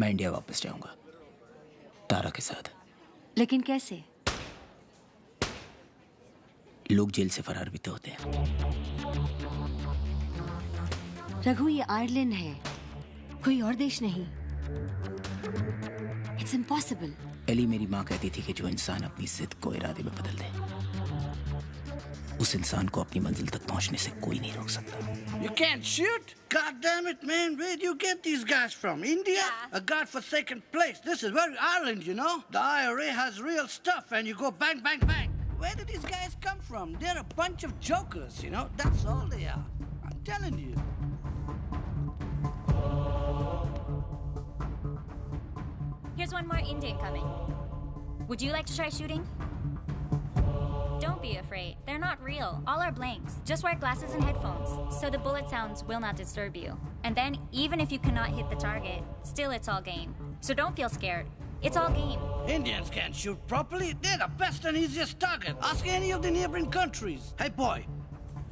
मैं इंडिया वापस जाऊँगा। तारा के साथ। लेकिन कैसे? लोग जेल से फरार भी तो होते हैं। रघु ये आयरलैंड है। कोई और देश नहीं। इट्स इम्पॉसिबल एली मेरी माँ कहती थी कि जो इंसान अपनी जिद को इरादे में बदल दे उस इंसान को अपनी मंजिल तक पहुंचने से कोई नहीं रोक सकता You can't shoot? God damn it, man. Where do you get these guys from? India? Yeah. A godforsaken place. This is very Ireland, you know? The IRA has real stuff and you go bang, bang, bang. Where did these guys come from? They're a bunch of jokers, you know? That's all they are. I'm telling you. Here's one more Indian coming. Would you like to try shooting? Be afraid. They're not real. All are blanks. Just wear glasses and headphones, so the bullet sounds will not disturb you. And then, even if you cannot hit the target, still it's all game. So don't feel scared. It's all game. Indians can't shoot properly. They're the best and easiest target. Ask any of the neighboring countries. Hey, boy,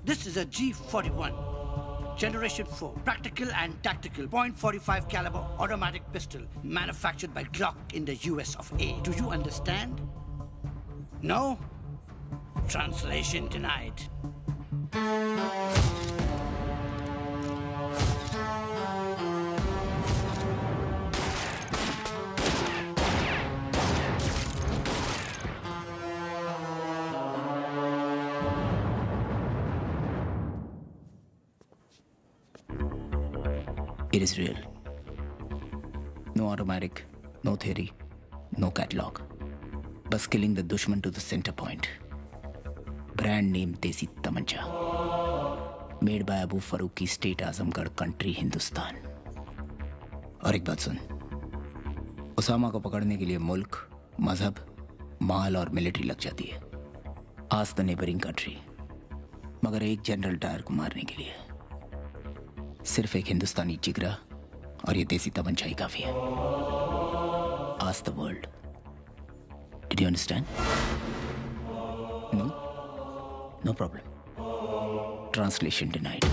this is a G41. Generation 4, practical and tactical, .45 caliber automatic pistol, manufactured by Glock in the US of A. Do you understand? No? Translation denied. It is real. No automatic, no theory, no catalog. But killing the dushman to the center point. Brand name देसी तमंचा. Made by Abu Farooq की state Azamgarh country Hindustan. और एक बात सुन। उसामा को पकड़ने के लिए मुल्क, मज़हब, माल और मिलिट्री लग जाती है। आज द नेबरिंग कंट्री मगर एक जनरल डायर को मारने के लिए। सिर्फ़ एक हिंदुस्तानी जिगरा और ये देसी तमंचा ही काफ़ी है। आज the world did you understand no No problem. Translation denied.